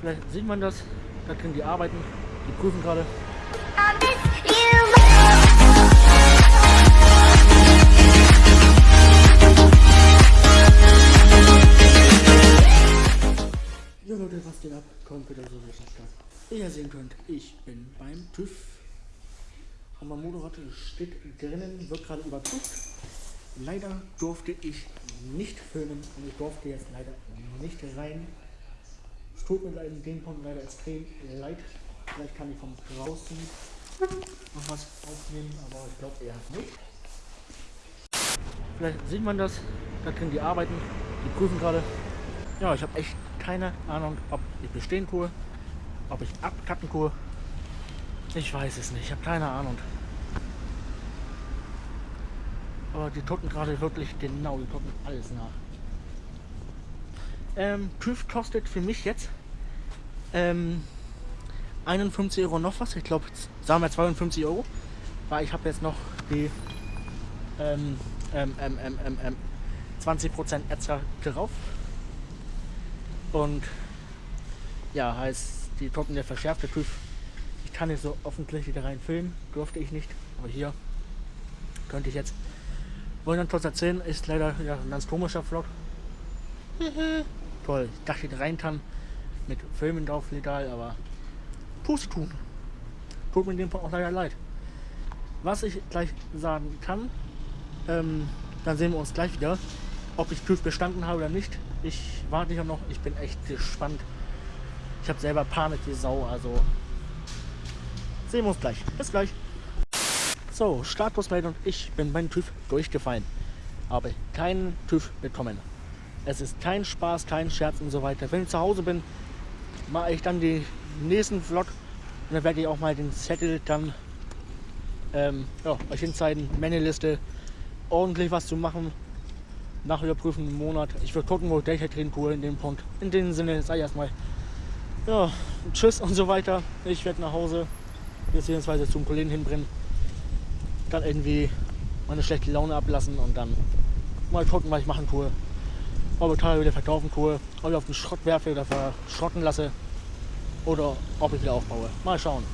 Vielleicht sieht man das. Da können die arbeiten. Die prüfen gerade. Jo Leute, was geht ab? Kommt wieder so richtig stark. Wie ihr sehen könnt, ich bin beim TÜV. Und mein Motorrad steht drinnen, wird gerade überprüft. Leider durfte ich nicht filmen und ich durfte jetzt leider nicht rein. Es tut mir in dem Punkt leider extrem leid. Vielleicht kann ich von draußen noch was aufnehmen, aber ich glaube eher nicht. Vielleicht sieht man das. Da können die arbeiten. Die prüfen gerade. Ja, ich habe echt keine Ahnung, ob ich bestehen tue, ob ich abkacken tue. Ich weiß es nicht. Ich habe keine Ahnung. Aber die gucken gerade wirklich genau, die gucken alles nach. Ähm, TÜV kostet für mich jetzt ähm, 51 Euro noch was. Ich glaube, sagen wir 52 Euro. Weil ich habe jetzt noch die ähm, ähm, ähm, ähm, ähm, ähm 20% extra drauf. Und ja, heißt, die gucken der verschärfte TÜV. Ich kann nicht so offensichtlich da rein filmen, durfte ich nicht. Aber hier könnte ich jetzt. Wollen dann kurz erzählen, ist leider ja, ein ganz komischer Vlog. Ich dachte, ich rein kann mit Filmen drauf legal, aber tun. Tut mir in dem Fall auch leider leid. Was ich gleich sagen kann, ähm, dann sehen wir uns gleich wieder, ob ich TÜV bestanden habe oder nicht. Ich warte ja noch, ich bin echt gespannt. Ich habe selber Panik wie Sau, also sehen wir uns gleich. Bis gleich. So, Statusmeldung, ich bin beim TÜV durchgefallen. Habe keinen TÜV bekommen. Es ist kein Spaß, kein Scherz und so weiter. Wenn ich zu Hause bin, mache ich dann die nächsten Vlog und dann werde ich auch mal den Zettel dann ähm, ja, euch hinzeigen, Männeliste, ordentlich was zu machen. Nach Überprüfen im Monat. Ich will gucken, wo ich Data drin tue in dem Punkt. In dem Sinne, sei erstmal ja, tschüss und so weiter. Ich werde nach Hause, beziehungsweise zum Kollegen hinbringen. Dann irgendwie meine schlechte Laune ablassen und dann mal gucken, was ich machen tue. Ob ich wieder verkaufen tue, ob ich auf den Schrott werfe oder verschrotten lasse oder ob ich wieder aufbaue. Mal schauen.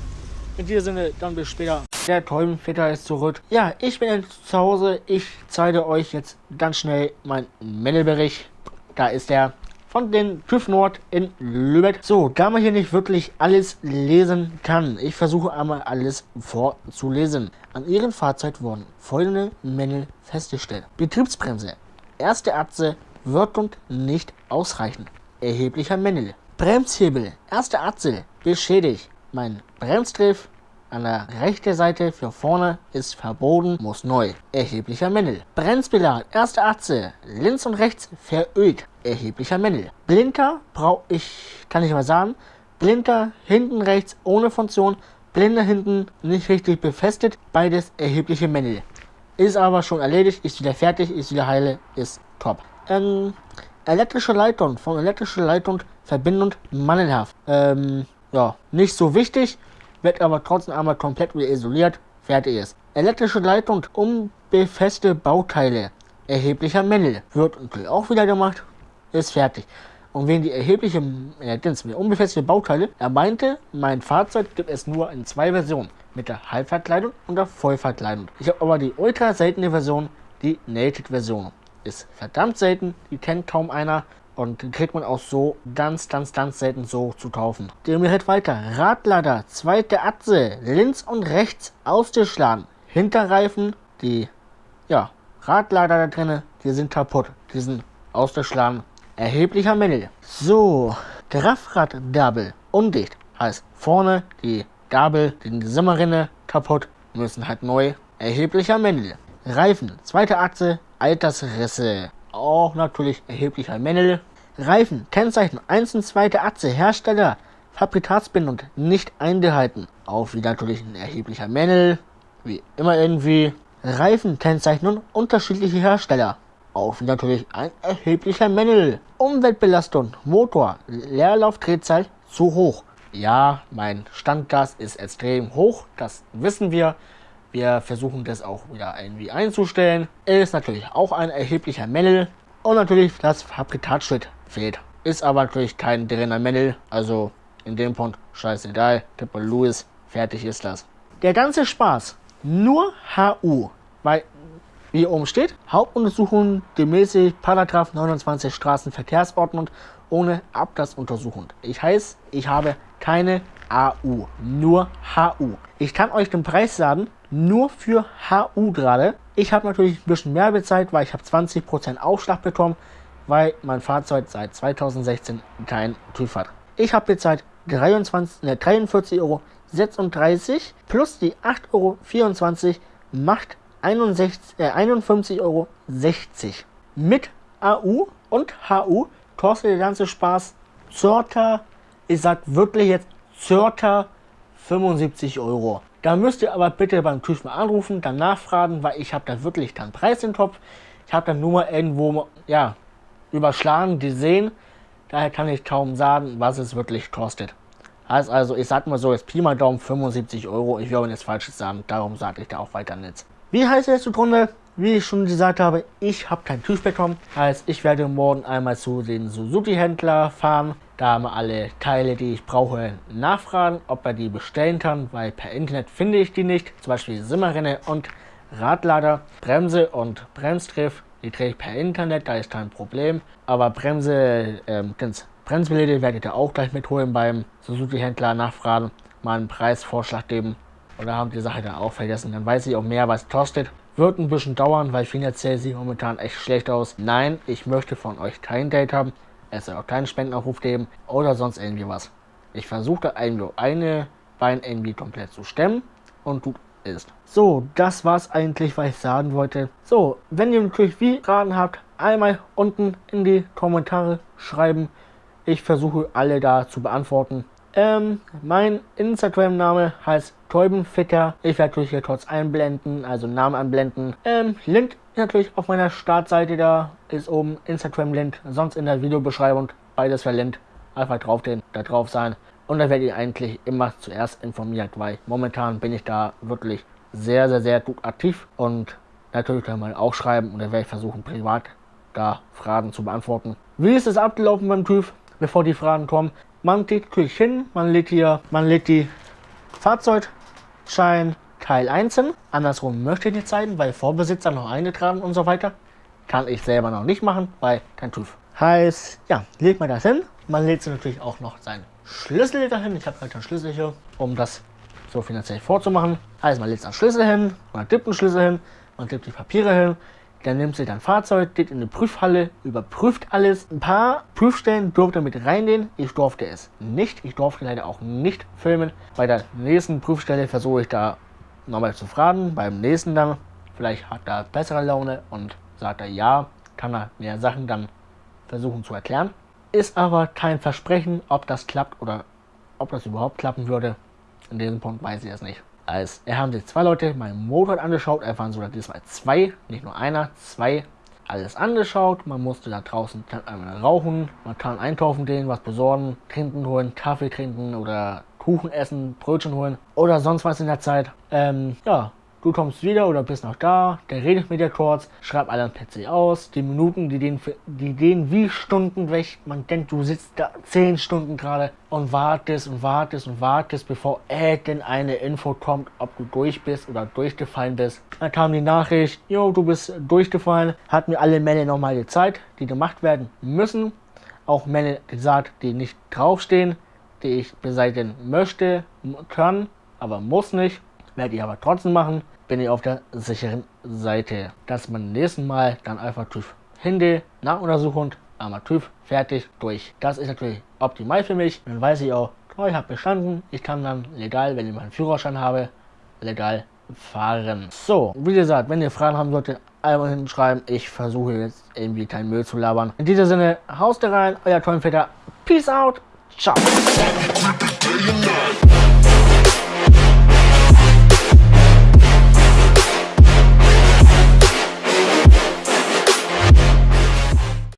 In diesem Sinne, dann bis später. Der Teubenvetter ist zurück. Ja, ich bin jetzt zu Hause. Ich zeige euch jetzt ganz schnell meinen Männelbericht. Da ist er von den TÜV Nord in Lübeck. So, da man hier nicht wirklich alles lesen kann, ich versuche einmal alles vorzulesen. An ihrem Fahrzeug wurden folgende Mängel festgestellt. Betriebsbremse. Erste Achse Wirkung nicht ausreichend. Erheblicher Mängel. Bremshebel. Erste Achse beschädigt. Mein Bremsgriff an der rechten Seite für vorne ist verbogen, muss neu. Erheblicher Mängel. Bremsbelag. Erste Achse. Links und rechts verölt. Erheblicher Mängel. Blinker brauche ich, kann ich mal sagen. Blinker hinten rechts ohne Funktion. Blinde hinten nicht richtig befestigt. Beides erhebliche Mängel. Ist aber schon erledigt, ist wieder fertig, ist wieder heile, ist top. Ähm, elektrische Leitung, von elektrischer Leitung Verbindung mangelhaft. Ähm, ja, nicht so wichtig, wird aber trotzdem einmal komplett wieder isoliert, fertig ist. Elektrische Leitung, unbefeste Bauteile, erheblicher Mängel, wird auch wieder gemacht, ist fertig. Und wegen die erhebliche, äh, unbefestigte Bauteile, er meinte, mein Fahrzeug gibt es nur in zwei Versionen, mit der Halbverkleidung und der Vollverkleidung. Ich habe aber die ultra seltene Version, die Naked Version. Ist verdammt selten, die kennt kaum einer. Und den kriegt man auch so ganz, ganz, ganz selten so zu kaufen. Wir halt weiter. Radlader, zweite Achse, links und rechts ausgeschlagen. Hinterreifen, die, ja, Radlader da drinnen, die sind kaputt. Die sind ausgeschlagen. Erheblicher Mängel. So, Graffrad-Gabel, undicht. Heißt, vorne die Gabel, die Simmerrinne kaputt, müssen halt neu. Erheblicher Mängel. Reifen, zweite Achse, Altersrisse auch natürlich erheblicher Mängel. Reifen, Kennzeichen 1 und 2. Achse, Hersteller, Fabrikatsbindung nicht eingehalten. Auch wieder natürlich ein erheblicher Mängel. Wie immer irgendwie. Reifenkennzeichnung unterschiedliche Hersteller. Auch wieder natürlich ein erheblicher Mängel. Umweltbelastung, Motor, Leerlaufdrehzahl zu hoch. Ja, mein Standgas ist extrem hoch, das wissen wir. Wir versuchen das auch wieder irgendwie einzustellen. Ist natürlich auch ein erheblicher Mängel. Und natürlich das Fabrikatschild fehlt. ist aber natürlich kein drinner Männel, also in dem Punkt scheißegal, Tipper Louis, fertig ist das. Der ganze Spaß, nur HU, weil wie oben steht, Hauptuntersuchung gemäß 29 Straßenverkehrsordnung ohne Abgasuntersuchung. Ich heiße, ich habe keine AU, nur HU. Ich kann euch den Preis sagen, nur für HU gerade. Ich habe natürlich ein bisschen mehr bezahlt, weil ich habe 20% Aufschlag bekommen, weil mein Fahrzeug seit 2016 kein TÜV hat. Ich habe bezahlt 23, ne, 43,36 Euro plus die 8,24 Euro macht 61, äh, 51,60 Euro. Mit AU und HU kostet der ganze Spaß circa, ich sag wirklich jetzt circa 75 Euro. Da müsst ihr aber bitte beim mal anrufen, dann nachfragen, weil ich habe da wirklich keinen Preis im Kopf. Ich habe dann nur mal irgendwo ja, überschlagen, die sehen. Daher kann ich kaum sagen, was es wirklich kostet. Heißt also, ich sag mal so, jetzt Pi mal Daumen 75 Euro. Ich will aber nichts Falsches sagen, darum sage ich da auch weiter nichts. Wie heißt es zugrunde? Wie ich schon gesagt habe, ich habe kein TÜV bekommen. Heißt, ich werde morgen einmal zu den Suzuki-Händler fahren. Da mal alle Teile, die ich brauche, nachfragen, ob er die bestellen kann, weil per Internet finde ich die nicht. Zum Beispiel Simmerrinne und Radlader, Bremse und Bremsgriff. Die drehe ich per Internet, da ist kein Problem. Aber Bremse, ähm, ganz Bremsbeläde werdet ihr auch gleich mitholen beim Suzuki-Händler nachfragen, mal einen Preisvorschlag geben. Oder haben die Sache dann auch vergessen. Dann weiß ich auch mehr, was kostet. Wird ein bisschen dauern, weil finanziell sieht momentan echt schlecht aus. Nein, ich möchte von euch kein Date haben. Es soll auch keinen Spendenaufruf geben oder sonst irgendwie was. Ich versuche irgendwie eine Bein irgendwie komplett zu stemmen und gut ist. So, das war's eigentlich, was ich sagen wollte. So, wenn ihr natürlich wie Fragen habt, einmal unten in die Kommentare schreiben. Ich versuche alle da zu beantworten. Ähm, mein Instagram-Name heißt Täubenfitter. Ich werde natürlich hier kurz einblenden, also Namen anblenden. Ähm, Link natürlich auf meiner Startseite, da ist oben Instagram-Link, sonst in der Videobeschreibung beides verlinkt. Einfach drauf den, da drauf sein. Und da werdet ihr eigentlich immer zuerst informiert, weil momentan bin ich da wirklich sehr, sehr, sehr gut aktiv und natürlich kann man auch schreiben und dann werde ich versuchen, privat da Fragen zu beantworten. Wie ist es abgelaufen beim TÜV, bevor die Fragen kommen? Man geht natürlich hin, man legt hier, man legt die Fahrzeugschein Teil einzeln. Andersrum möchte ich nicht zeigen, weil Vorbesitzer noch eingetragen und so weiter. Kann ich selber noch nicht machen, weil kein TÜV. Heißt, ja, legt man das hin. Man legt natürlich auch noch seinen Schlüssel dahin. Ich habe halt einen Schlüssel hier, um das so finanziell vorzumachen. Also man legt einen Schlüssel hin, man tippt einen Schlüssel hin, man tippt die Papiere hin, dann nimmt sie dein Fahrzeug, geht in die Prüfhalle, überprüft alles. Ein paar Prüfstellen durfte mit reingehen. Ich durfte es nicht. Ich durfte leider auch nicht filmen. Bei der nächsten Prüfstelle versuche ich da nochmal zu fragen. Beim nächsten dann, vielleicht hat er bessere Laune und sagt er ja, kann er mehr Sachen dann versuchen zu erklären. Ist aber kein Versprechen, ob das klappt oder ob das überhaupt klappen würde. In diesem Punkt weiß ich es nicht als er haben sich zwei Leute meinen Motorrad angeschaut. Er waren sogar diesmal zwei, nicht nur einer, zwei. Alles angeschaut. Man musste da draußen einmal rauchen. Man kann einkaufen gehen, was besorgen, trinken holen, Kaffee trinken oder Kuchen essen, Brötchen holen oder sonst was in der Zeit. Ähm, ja, Du kommst wieder oder bist noch da, der redet mit dir kurz, schreibt alle am PC aus, die Minuten, die gehen, die gehen wie Stunden weg. Man denkt, du sitzt da 10 Stunden gerade und wartest und wartest und wartest, bevor irgendeine Info kommt, ob du durch bist oder durchgefallen bist. Dann kam die Nachricht, jo, du bist durchgefallen, hat mir alle Mälle nochmal gezeigt, die gemacht werden müssen. Auch Mälle gesagt, die nicht draufstehen, die ich beseitigen möchte, kann, aber muss nicht. Werde ich aber trotzdem machen bin ich auf der sicheren Seite. Dass man nächsten Mal dann einfach TÜV hingehe, Nachuntersuchung, einmal TÜV, fertig, durch. Das ist natürlich optimal für mich. Dann weiß ich auch, ich habe bestanden. Ich kann dann legal, wenn ich meinen Führerschein habe, legal fahren. So, wie gesagt, wenn ihr Fragen haben solltet, einmal hinten schreiben. Ich versuche jetzt irgendwie keinen Müll zu labern. In diesem Sinne, haust rein, euer Tollenvetter. Peace out. Tchau.